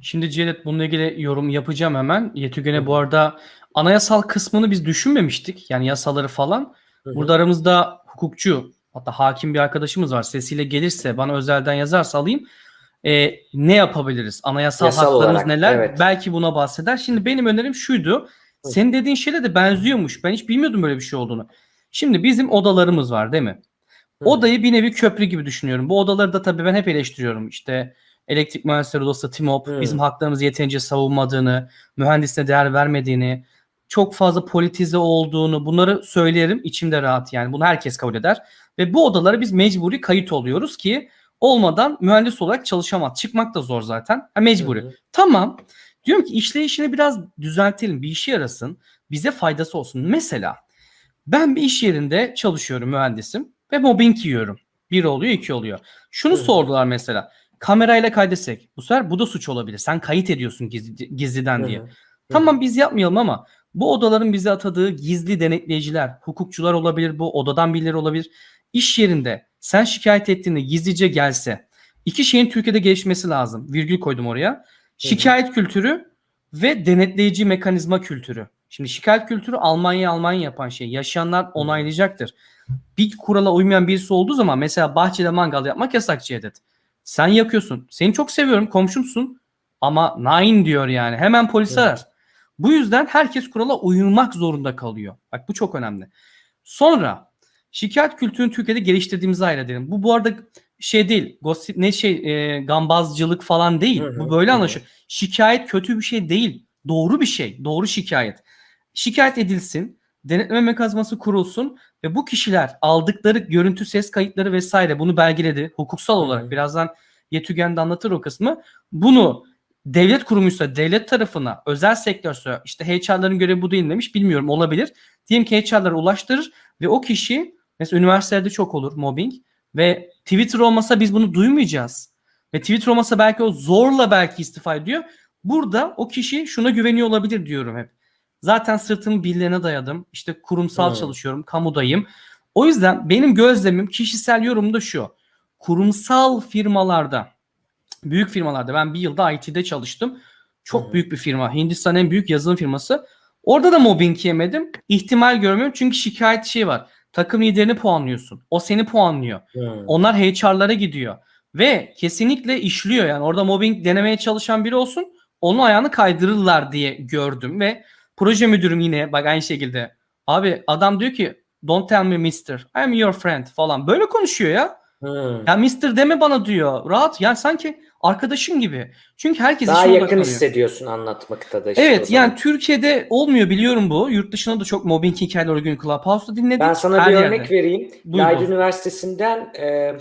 Şimdi Cevdet bununla ilgili yorum yapacağım hemen. Yetügen'e bu arada anayasal kısmını biz düşünmemiştik. Yani yasaları falan. Burada aramızda hukukçu hatta hakim bir arkadaşımız var. Sesiyle gelirse bana özelden yazarsa alayım. Ee, ne yapabiliriz? Anayasal Yasal haklarımız olarak, neler? evet. Belki buna bahseder. Şimdi benim önerim şuydu. Hı. Senin dediğin şeyle de benziyormuş. Ben hiç bilmiyordum böyle bir şey olduğunu. Şimdi bizim odalarımız var değil mi? Hı. Odayı bir nevi köprü gibi düşünüyorum. Bu odaları da tabii ben hep eleştiriyorum. İşte elektrik mühendisleri odası TİMOP Hı. bizim haklarımızı yeterince savunmadığını, mühendisine değer vermediğini, çok fazla politize olduğunu bunları söylerim. içimde rahat yani. Bunu herkes kabul eder. Ve bu odalara biz mecburi kayıt oluyoruz ki olmadan mühendis olarak çalışamaz. Çıkmak da zor zaten. Ha, mecburi. Hı hı. Tamam. Diyorum ki işleyişini biraz düzeltelim. Bir işe yarasın. Bize faydası olsun. Mesela ben bir iş yerinde çalışıyorum mühendisim ve mobbing yiyorum. Bir oluyor iki oluyor. Şunu Hı hı. sordular mesela. Kamerayla kaydetsek. Bu sefer bu da suç olabilir. Sen kayıt ediyorsun gizli, gizliden diye. Hı hı. Tamam biz yapmayalım ama bu odaların bize atadığı gizli denetleyiciler, hukukçular olabilir, bu odadan birileri olabilir. İş yerinde sen şikayet ettiğinde gizlice gelse iki şeyin Türkiye'de gelişmesi lazım. Virgül koydum oraya. Şikayet kültürü ve denetleyici mekanizma kültürü. Şimdi şikayet kültürü Almanya Almanya yapan şey. Yaşayanlar onaylayacaktır. Bir kurala uymayan birisi olduğu zaman mesela bahçede mangal yapmak yasak Cevdet. Sen yakıyorsun. Seni çok seviyorum komşumsun ama nine diyor yani. Hemen polis Hı. arar. Bu yüzden herkes kurala uymak zorunda kalıyor. Bak bu çok önemli. Sonra şikayet kültürünü Türkiye'de geliştirdiğimizi hayal edelim. Bu bu arada şey değil. Gossip ne şey e, gambazcılık falan değil. Hı hı, Bu böyle anlaşılıyor. Şikayet kötü bir şey değil. Doğru bir şey. Doğru şikayet. Şikayet edilsin. Denetleme mekanizması kurulsun ve bu kişiler aldıkları görüntü ses kayıtları vesaire bunu belgeledi. Hukuksal olarak birazdan Yetügen de anlatır o kısmı. Bunu devlet kurumuysa devlet tarafına, özel sektörse işte HR'ların görevi bu değil demiş bilmiyorum olabilir. Diyelim ki HR'lara ulaştırır ve o kişi mesela üniversitelerde çok olur mobbing ve Twitter olmasa biz bunu duymayacağız. Ve Twitter olmasa belki o zorla belki istifa ediyor. Burada o kişi şuna güveniyor olabilir diyorum hep. Zaten sırtımı birilerine dayadım. İşte kurumsal Hmm. çalışıyorum, kamudayım. O yüzden benim gözlemim, kişisel yorumum da şu. Kurumsal firmalarda, büyük firmalarda ben bir yılda IT'de çalıştım. Çok hı. büyük bir firma. Hindistan en büyük yazılım firması. Orada da mobbing yemedim. İhtimal görmüyorum çünkü şikayet şey var. Takım liderini puanlıyorsun. O seni puanlıyor. Hı. Onlar HR'lara gidiyor. Ve kesinlikle işliyor yani. Orada mobbing denemeye çalışan biri olsun. Onun ayağını kaydırırlar diye gördüm ve proje müdürüm yine bak aynı şekilde. Abi adam diyor ki don't tell me mister. I am your friend falan. Böyle konuşuyor ya. Hı. Ya mister deme bana diyor. Rahat yani sanki arkadaşım gibi. Çünkü herkes Daha yakın odaklanıyor. hissediyorsun anlatmakta da. işte Evet yani Türkiye'de olmuyor biliyorum bu. Yurt dışında da çok mobbing hikayeleri o gün Clubhouse'da dinledik. Ben sana Her bir yerde. örnek vereyim. Yaylı. Üniversitesi'nden e,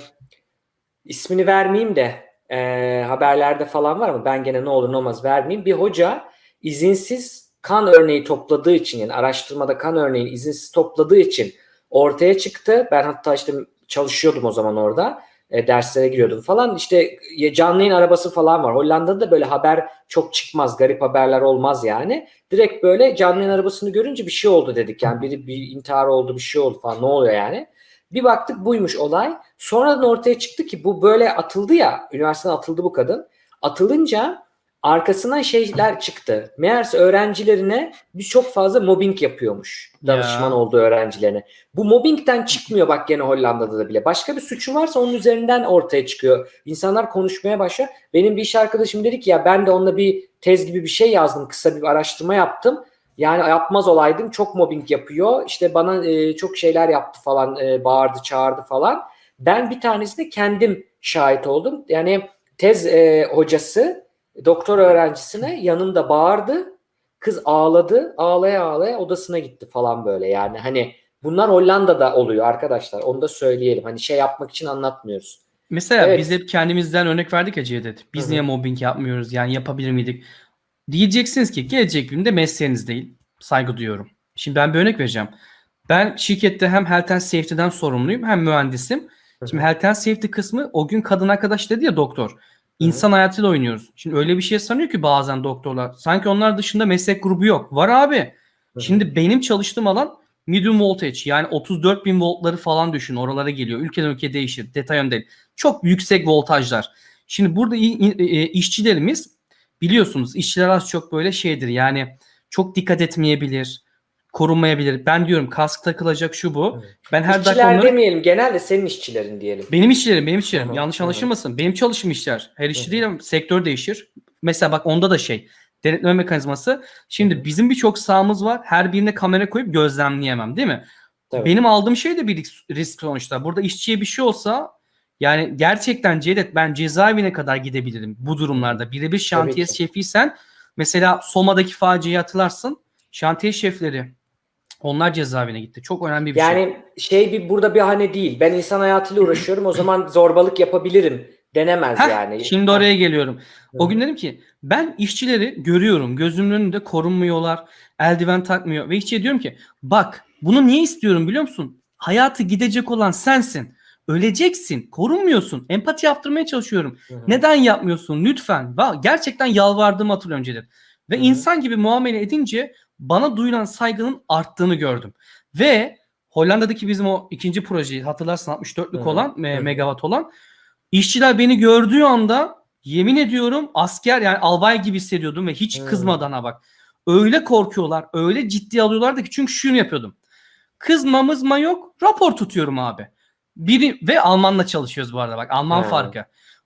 ismini vermeyeyim de e, haberlerde falan var ama ben gene ne olur ne olmaz vermeyeyim. Bir hoca izinsiz kan örneği topladığı için yani araştırmada kan örneğini izinsiz topladığı için ortaya çıktı. Ben hatta işte çalışıyordum o zaman orada. E, derslere giriyordum falan. İşte e, canlı yayın arabası falan var. Hollanda'da da böyle haber çok çıkmaz. Garip haberler olmaz yani. Direkt böyle canlı arabasını görünce bir şey oldu dedik. Yani biri bir intihar oldu bir şey oldu falan. Ne oluyor yani? Bir baktık buymuş olay. Sonradan ortaya çıktı ki bu böyle atıldı ya. Üniversiteden atıldı bu kadın. Atılınca arkasından şeyler çıktı. Meğerse öğrencilerine biz çok fazla mobbing yapıyormuş. Danışman Ya. olduğu öğrencilerine. Bu mobbingden çıkmıyor bak gene Hollanda'da da bile. Başka bir suçu varsa onun üzerinden ortaya çıkıyor. İnsanlar konuşmaya başlıyor. Benim bir iş arkadaşım dedi ki ya ben de onunla bir tez gibi bir şey yazdım. Kısa bir araştırma yaptım. Yani yapmaz olaydım. Çok mobbing yapıyor. İşte bana e, çok şeyler yaptı falan. e, bağırdı, çağırdı falan. Ben bir tanesine kendim şahit oldum. Yani tez e, hocası doktor öğrencisine yanında bağırdı. Kız ağladı. Ağlaya ağlaya odasına gitti falan böyle. Yani hani bunlar Hollanda'da oluyor arkadaşlar. Onu da söyleyelim. Hani şey yapmak için anlatmıyoruz. Mesela Evet. biz hep kendimizden örnek verdik ya Cevdet. Biz Hı hı. niye mobbing yapmıyoruz? Yani yapabilir miydik? Diyeceksiniz ki gelecek günde mesleğiniz değil. Saygı duyuyorum. Şimdi ben bir örnek vereceğim. Ben şirkette hem health and safety'den sorumluyum hem mühendisim. Şimdi health and safety kısmı o gün kadın arkadaş dedi ya doktor. İnsan hayatıyla oynuyoruz. Şimdi öyle bir şey sanıyor ki bazen doktorlar. Sanki onlar dışında meslek grubu yok. Var abi. Şimdi benim çalıştığım alan medium voltage yani 34 bin voltları falan düşün oralara geliyor. Ülkeden ülkeye değişir. Detay önemli değil. Çok yüksek voltajlar. Şimdi burada e, işçilerimiz biliyorsunuz işçiler az çok böyle şeydir yani çok dikkat etmeyebilir, korunmayabilir. Ben diyorum kask takılacak şu bu. Evet. Ben her dakika İşçiler onları... demeyelim. Genelde senin işçilerin diyelim. Benim işçilerim, benim işçilerim. Hı hı, Yanlış anlaşılmasın. Benim çalışım işler. Her işçi değil ama sektör değişir. Mesela bak onda da şey. Denetleme mekanizması. Şimdi bizim birçok sahamız var. Her birine kamera koyup gözlemleyemem değil mi? Tabii. Benim aldığım şey de bir risk, risk sonuçta. Burada işçiye bir şey olsa yani gerçekten Cevdet ben cezaevine kadar gidebilirim bu durumlarda. Birebir şantiye şefiysen mesela Soma'daki faciayı hatırlarsın. Şantiye şefleri onlar cezaevine gitti. Çok önemli bir şey. Yani şey bir burada bir hani değil. Ben insan hayatıyla uğraşıyorum. O zaman zorbalık yapabilirim denemez Heh, yani. Şimdi oraya geliyorum. O gün dedim ki ben işçileri görüyorum. Gözümün önünde korunmuyorlar. Eldiven takmıyor. Ve işçiye diyorum ki bak bunu niye istiyorum biliyor musun? Hayatı gidecek olan sensin. Öleceksin. Korunmuyorsun. Empati yaptırmaya çalışıyorum. Hı hı. Neden yapmıyorsun? Lütfen. Gerçekten yalvardığımı hatırlıyorum Cevdet. Ve Hı hı. insan gibi muamele edince bana duyulan saygının arttığını gördüm. Ve Hollanda'daki bizim o ikinci projeyi hatırlarsın 64'lük Hı hı. olan hı. megawatt olan işçiler beni gördüğü anda yemin ediyorum asker yani albay gibi hissediyordum ve hiç Hı. kızmadan ha bak. Öyle korkuyorlar, öyle ciddi alıyorlardı ki çünkü şunu yapıyordum. Kızma mızma yok, rapor tutuyorum abi. Biri ve Almanla çalışıyoruz bu arada bak Alman Ha. farkı.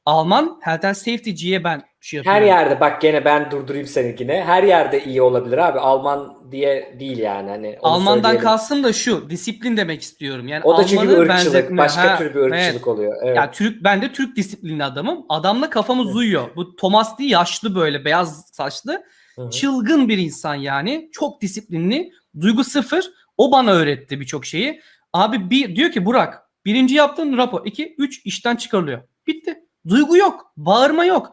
Alman Health and Safety'ciye ben şey yapıyorum. Her yerde bak gene ben durdurayım seninkine. Her yerde iyi olabilir abi. Alman diye değil yani. Hani Almandan söyleyelim. kastım da şu disiplin demek istiyorum. Yani O da çünkü Almanı ırkçılık. benzetme. Başka Ha, tür bir ırkçılık evet. oluyor. Evet. Ya Türk ben de Türk disiplinli adamım. Adamla kafamız uyuyor. Bu Thomas değil yaşlı böyle beyaz saçlı. Hı hı. Çılgın bir insan yani. Çok disiplinli. Duygu sıfır. O bana öğretti birçok şeyi. Abi bir diyor ki Burak birinci yaptığın rapor. iki üç işten çıkarılıyor. Bitti. Duygu yok. Bağırma yok.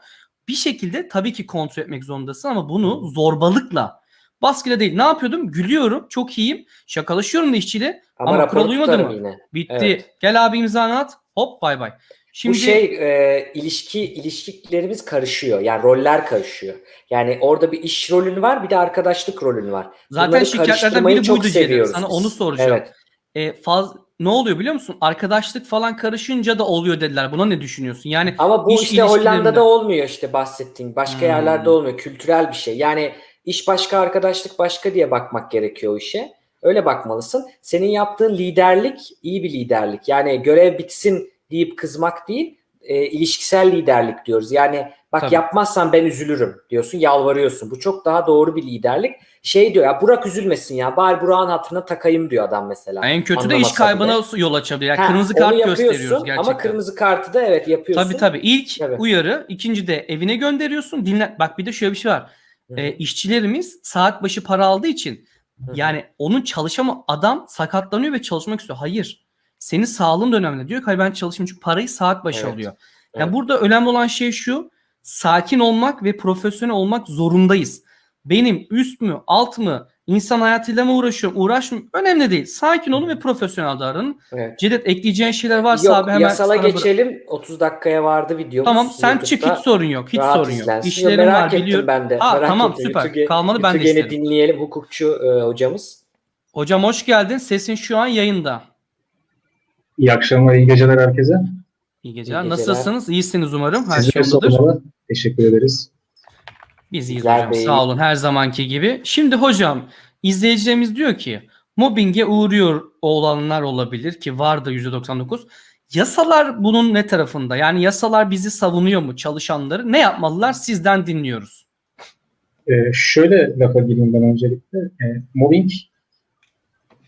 Bir şekilde tabii ki kontrol etmek zorundasın ama bunu zorbalıkla baskıyla değil. Ne yapıyordum? Gülüyorum. Çok iyiyim. Şakalaşıyorum da işçiyle. Ama, ama kural uymadı mı? yine. Bitti. Evet. Gel abi imzanı at. Hop bay bay. Şimdi Bu şey e, ilişki ilişkilerimiz karışıyor. Yani roller karışıyor. Yani orada bir iş rolün var, bir de arkadaşlık rolün var. zaten Bunları şikayetlerden biri çok buydu Ceylan. seviyoruz Sana onu soracağım. Evet. E, faz ne oluyor biliyor musun? Arkadaşlık falan karışınca da oluyor dediler. Buna ne düşünüyorsun? Yani Ama bu iş işte Hollanda'da olmuyor işte bahsettiğin. Başka Hmm. yerlerde olmuyor. Kültürel bir şey. Yani iş başka, arkadaşlık başka diye bakmak gerekiyor o işe. Öyle bakmalısın. Senin yaptığın liderlik iyi bir liderlik. Yani görev bitsin deyip kızmak değil, e, ilişkisel liderlik diyoruz. Yani bak Tabii. yapmazsan ben üzülürüm diyorsun, yalvarıyorsun. Bu çok daha doğru bir liderlik. Şey diyor ya Burak üzülmesin ya. Bari Burak'ın hatırına takayım diyor adam mesela. en kötü de iş kaybına bile. yol açabilir. Yani Ha, kırmızı kart gösteriyoruz gerçekten. Ama kırmızı kartı da evet yapıyorsun. Tabii tabii. İlk Tabii. uyarı, ikinci de evine gönderiyorsun. Dinle. Bak bir de şöyle bir şey var. Hı. E, işçilerimiz saat başı para aldığı için hı. yani onun çalışama adam sakatlanıyor ve çalışmak istiyor. Hayır. Senin sağlığın önemli. Diyor ki hayır ben çalışayım çünkü parayı saat başı Evet. alıyor. Evet. Yani burada önemli olan şey şu. Sakin olmak ve profesyonel olmak zorundayız. Benim üst mü, alt mı, insan hayatıyla mı uğraşıyorum, uğraşmıyorum önemli değil. Sakin olun ve profesyonel davranın. Evet. Cedet ekleyeceğin şeyler varsa Yok abi hemen yasala sana bırak- geçelim. 30 dakikaya vardı videomuz. Tamam sen YouTube'da. çık hiç sorun yok. Hiç Rahat sorun yok. izlensin. İşlerim Yok, merak var ettim biliyorum. ben de. Aa, merak tamam ettim. süper. YouTube'e- Kalmadı ben de isterim. dinleyelim hukukçu e, hocamız. Hocam hoş geldin. Sesin şu an yayında. İyi akşamlar, iyi geceler herkese. İyi geceler. İyi geceler. Nasılsınız? İyisiniz umarım. Her Sizlere şey yolundadır. sormalı. Teşekkür ederiz. Biz iyiyiz hocam. Bey. Sağ olun her zamanki gibi. Şimdi hocam izleyicilerimiz diyor ki mobbinge uğruyor olanlar olabilir ki vardı %99. Yasalar bunun ne tarafında? Yani yasalar bizi savunuyor mu çalışanları? Ne yapmalılar? Sizden dinliyoruz. Ee, şöyle lafa gireyim ben öncelikle. Ee, mobbing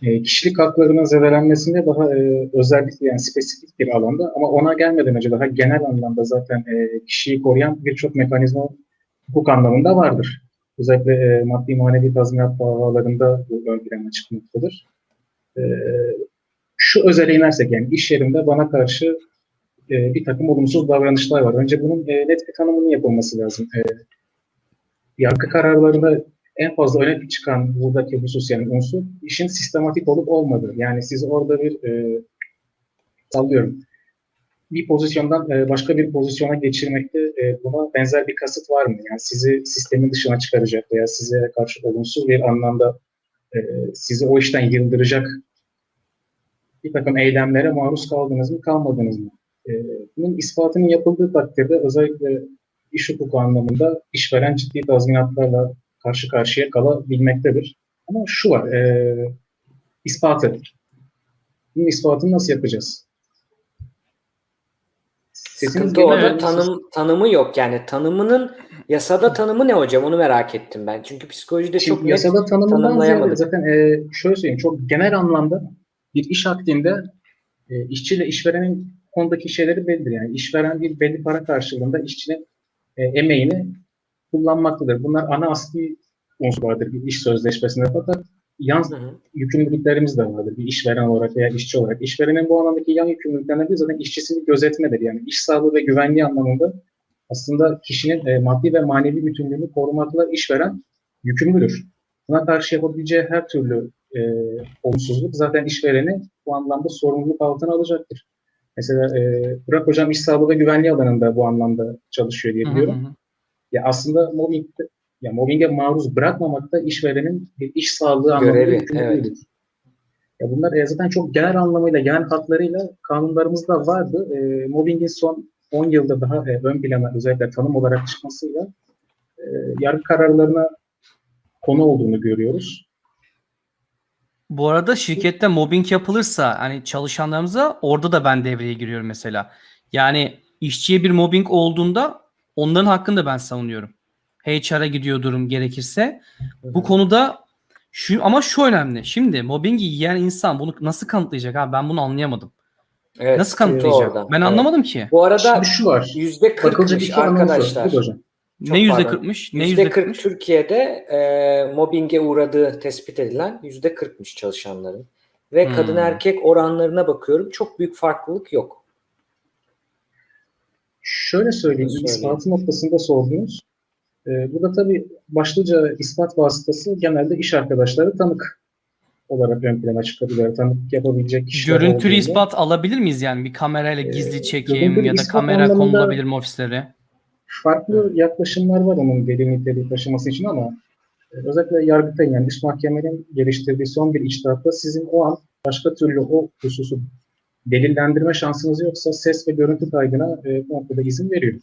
e, kişilik haklarının zedelenmesinde daha e, özellikle yani spesifik bir alanda ama ona gelmeden önce daha genel anlamda zaten e, kişiyi koruyan birçok mekanizma hukuk anlamında vardır. özellikle e, maddi manevi tazminat davalarında bu ön plana çıkmaktadır. E, şu özele inersek yani iş yerimde bana karşı e, bir takım olumsuz davranışlar var. Önce bunun e, net bir tanımının yapılması lazım. E, yargı kararlarında en fazla öne çıkan buradaki husus yani unsur işin sistematik olup olmadığı. Yani siz orada bir e, sallıyorum bir pozisyondan e, başka bir pozisyona geçirmekte e, buna benzer bir kasıt var mı? Yani sizi sistemin dışına çıkaracak veya size karşı olumsuz bir anlamda e, sizi o işten yıldıracak bir takım eylemlere maruz kaldınız mı, kalmadınız mı? Bunun ispatının yapıldığı takdirde özellikle iş hukuku anlamında işveren ciddi tazminatlarla karşı karşıya kalabilmektedir. Ama şu var, e, ispatı. Bunun ispatını nasıl yapacağız? Sesiniz Sıkıntı orada tanım, tanımı yok yani. Tanımının yasada tanımı ne hocam? Onu merak ettim ben. Çünkü psikolojide Şimdi çok net yasada ziyade tanımlayamadık. zaten e, şöyle söyleyeyim çok genel anlamda bir iş akdinde e, işçiyle işverenin konudaki şeyleri bellidir. Yani işveren bir belli para karşılığında işçinin e, emeğini kullanmaktadır. Bunlar ana asli unsurlardır bir iş sözleşmesinde fakat yan Hı hı. yükümlülüklerimiz de vardır. Bir işveren olarak veya işçi olarak. İşverenin bu anlamdaki yan yükümlülüklerinden biri zaten işçisini gözetmedir. Yani iş sağlığı ve güvenliği anlamında aslında kişinin e, maddi ve manevi bütünlüğünü korumakla işveren yükümlüdür. Buna karşı yapabileceği her türlü e, olumsuzluk zaten işvereni bu anlamda sorumluluk altına alacaktır. Mesela e, Burak Hocam iş sağlığı ve güvenliği alanında bu anlamda çalışıyor diye Hı hı biliyorum. hı. Ya aslında mobbing ya mobbinge maruz bırakmamak da işverenin bir iş sağlığı anlamında Görevi, yükümlülüğüdür. Ya bunlar e, zaten çok genel anlamıyla, genel hatlarıyla kanunlarımızda vardı. E, mobbingin son 10 yılda daha e, ön plana özellikle tanım olarak çıkmasıyla e, yargı kararlarına konu olduğunu görüyoruz. Bu arada şirkette mobbing yapılırsa hani çalışanlarımıza orada da ben devreye giriyorum mesela. Yani işçiye bir mobbing olduğunda onların hakkını da ben savunuyorum. HR'a gidiyor durum gerekirse. Bu konuda şu ama şu önemli. Şimdi mobbingi yiyen insan bunu nasıl kanıtlayacak abi? Ben bunu anlayamadım. Evet, nasıl kanıtlayacak? orada. Ben Evet. anlamadım ki. Bu arada Şimdi şu var. yüzde kırkmış arkadaşlar. Çok ne yüzde kırkmış? Ne Yüzde yüzde 40 kırkmış? Türkiye'de e, mobbinge uğradığı tespit edilen yüzde 40'mış çalışanların. Ve Hmm. kadın erkek oranlarına bakıyorum. Çok büyük farklılık yok. Şöyle söyleyeyim, Söyleyeyim. ispatı noktasında sordunuz. Ee, bu da tabii başlıca ispat vasıtası genelde iş arkadaşları tanık olarak ön plana çıkabiliyor. Tanık yapabilecek kişiler Görüntülü olduğunda. ispat alabilir miyiz yani? Bir kamerayla Ee, gizli çekim görüntülü ya da kamera konulabilir mi ofislere? Farklı yaklaşımlar var onun niteliği taşıması için ama e, özellikle Yargıtay'ın yani üst mahkemenin geliştirdiği son bir içtihatta sizin o an başka türlü o hususu delillendirme şansınız yoksa ses ve görüntü kaydına e, bu noktada izin veriyor.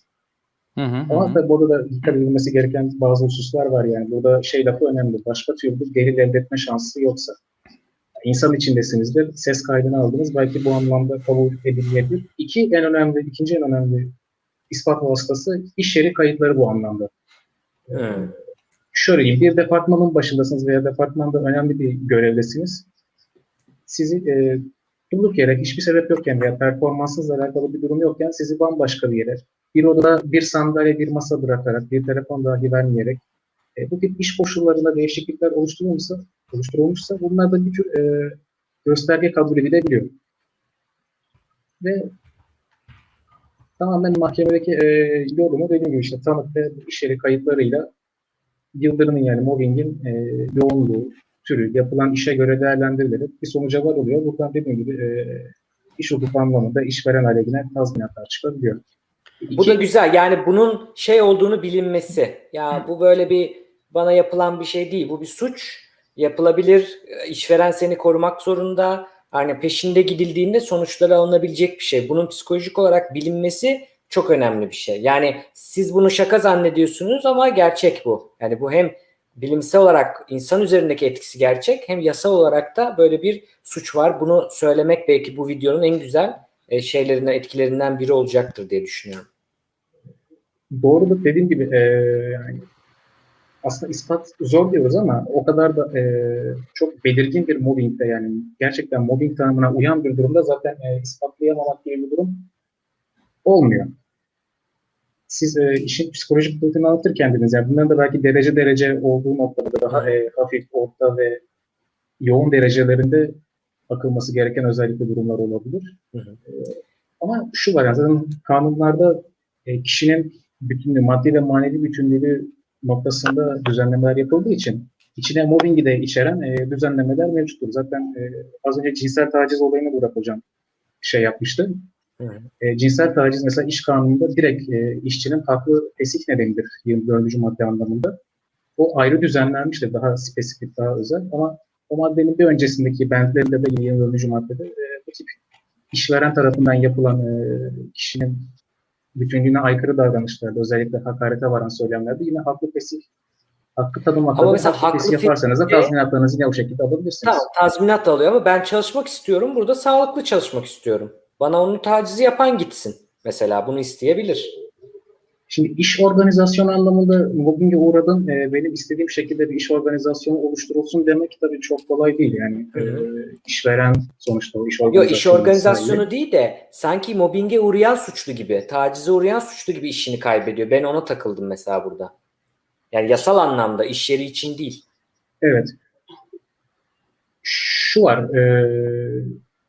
Hı hı, Ama hı. tabii burada da dikkat edilmesi gereken bazı hususlar var yani. Burada şey lafı önemli. Başka türlü delil elde etme şansı yoksa. İnsan içindesinizdir. Ses kaydını aldınız. Belki bu anlamda kabul edilebilir. İki en önemli, ikinci en önemli ispat vasıtası iş yeri kayıtları bu anlamda. Hmm. Şöyle diyeyim, bir departmanın başındasınız veya departmanda önemli bir görevdesiniz. Sizi e, durduk yere hiçbir sebep yokken veya performansınızla alakalı bir durum yokken sizi bambaşka bir yere, bir odada bir sandalye, bir masa bırakarak, bir telefon dahi vermeyerek e, bu tip iş koşullarında değişiklikler oluşturulmuşsa, oluşturulmuşsa bunlar da bir tür e, gösterge kabul edilebiliyor. Ve tamamen mahkemedeki e, yorumu dediğim gibi işte tanık ve iş yeri kayıtlarıyla yıldırımın yani mobbingin e, yoğunluğu, türü, yapılan işe göre değerlendirilerek bir sonuca varılıyor. Buradan dediğim gibi e, iş hukuku anlamında işveren aleyhine tazminatlar çıkabiliyor. Bu İki- da güzel. Yani bunun şey olduğunu bilinmesi. Ya bu böyle bir bana yapılan bir şey değil. Bu bir suç. Yapılabilir. İşveren seni korumak zorunda. Hani peşinde gidildiğinde sonuçları alınabilecek bir şey. Bunun psikolojik olarak bilinmesi çok önemli bir şey. Yani siz bunu şaka zannediyorsunuz ama gerçek bu. Yani bu hem bilimsel olarak insan üzerindeki etkisi gerçek hem yasal olarak da böyle bir suç var. Bunu söylemek belki bu videonun en güzel e, şeylerinden etkilerinden biri olacaktır diye düşünüyorum. Doğrudur dediğim gibi e, yani aslında ispat zor diyoruz ama o kadar da e, çok belirgin bir mobbingde yani gerçekten mobbing tanımına uyan bir durumda zaten e, ispatlayamamak gibi bir durum olmuyor. Siz e, işin psikolojik boyutunu anlatırken dediniz. Yani bunların da belki derece derece olduğu noktada daha e, hafif, orta ve yoğun derecelerinde bakılması gereken özellikle durumlar olabilir. Hı hı. E, ama şu var yani zaten kanunlarda e, kişinin bütünlüğü, maddi ve manevi bütünlüğü noktasında düzenlemeler yapıldığı için içine mobbingi de içeren e, düzenlemeler mevcuttur. Zaten e, az önce cinsel taciz olayını Burak Hocam şey yapmıştı. E, cinsel taciz mesela iş kanununda direkt e, işçinin haklı fesih nedenidir 24. madde anlamında. O ayrı düzenlenmiştir. Daha spesifik, daha özel. Ama o maddenin bir öncesindeki bentlerinde de 24. maddede e, bu tip işveren tarafından yapılan e, kişinin bütünlüğüne aykırı davranışlarda, özellikle hakarete varan söylemlerde yine haklı fesih hakkı tanımakta Ama mesela haklı fesih yaparsanız da tazminatlarınızı yine o şekilde alabilirsiniz. Tamam tazminat da alıyor ama ben çalışmak istiyorum. Burada sağlıklı çalışmak istiyorum. Bana onu tacizi yapan gitsin. Mesela bunu isteyebilir. Şimdi iş organizasyonu anlamında mobbinge uğradın, e, benim istediğim şekilde bir iş organizasyonu oluşturulsun demek tabii çok kolay değil. Yani Hı hı. e, işveren sonuçta o iş Yok organizasyonu. iş organizasyonu değil de sanki mobbinge uğrayan suçlu gibi, tacize uğrayan suçlu gibi işini kaybediyor. Ben ona takıldım mesela burada. Yani yasal anlamda iş yeri için değil. Evet. Şu var, e,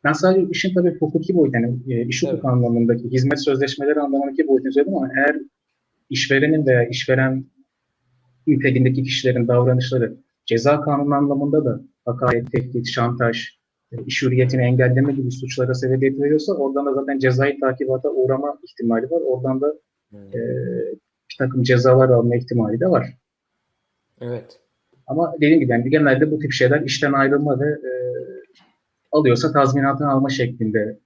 ben sadece işin tabii hukuki boyutu, yani e, iş Evet. anlamındaki, hizmet sözleşmeleri anlamındaki boyutunu söyledim ama eğer işverenin veya işveren niteliğindeki kişilerin davranışları ceza kanunu anlamında da hakaret, tehdit, şantaj, e, iş hürriyetini engelleme gibi suçlara sebebiyet veriyorsa oradan da zaten cezai takibata uğrama ihtimali var. Oradan da e, bir takım cezalar alma ihtimali de var. Evet. Ama dediğim gibi yani genelde bu tip şeyler işten ayrılma ve e, alıyorsa tazminatını alma şeklinde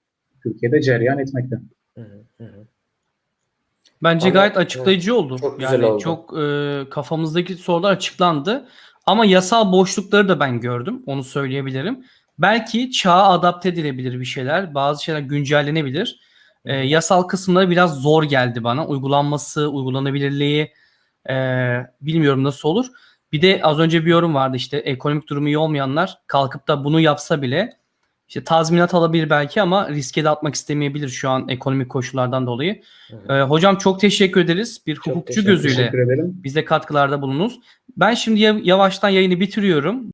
Türkiye'de cereyan etmekte. Hı hı. Bence Ama- gayet açıklayıcı oldu. Çok güzel yani oldu. çok e, kafamızdaki sorular açıklandı. Ama yasal boşlukları da ben gördüm. Onu söyleyebilirim. Belki çağa adapte edilebilir bir şeyler. Bazı şeyler güncellenebilir. E, yasal kısımları biraz zor geldi bana. Uygulanması, uygulanabilirliği e, bilmiyorum nasıl olur. Bir de az önce bir yorum vardı işte ekonomik durumu iyi olmayanlar kalkıp da bunu yapsa bile işte tazminat alabilir belki ama riske de atmak istemeyebilir şu an ekonomik koşullardan dolayı. Ee, hocam çok teşekkür ederiz. Bir Çok hukukçu teşekkür- gözüyle Teşekkür bize katkılarda bulunuz. Ben şimdi ya- yavaştan yayını bitiriyorum.